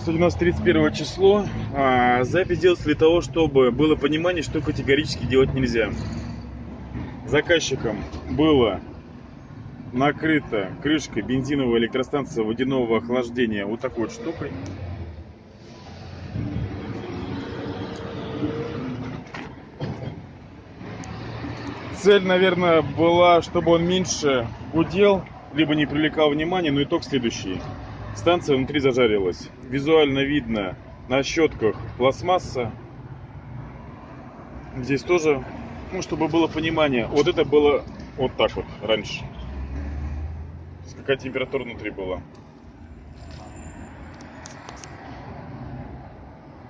Сегодня у нас 31 число. А, запись делается для того, чтобы было понимание, что категорически делать нельзя. Заказчиком было накрыта крышкой бензиновая электростанция водяного охлаждения вот такой вот штукой. Цель, наверное, была, чтобы он меньше гудел, либо не привлекал внимания, но итог следующий. Станция внутри зажарилась. Визуально видно на щетках пластмасса. Здесь тоже, ну, чтобы было понимание, вот это было вот так вот раньше. Какая температура внутри была.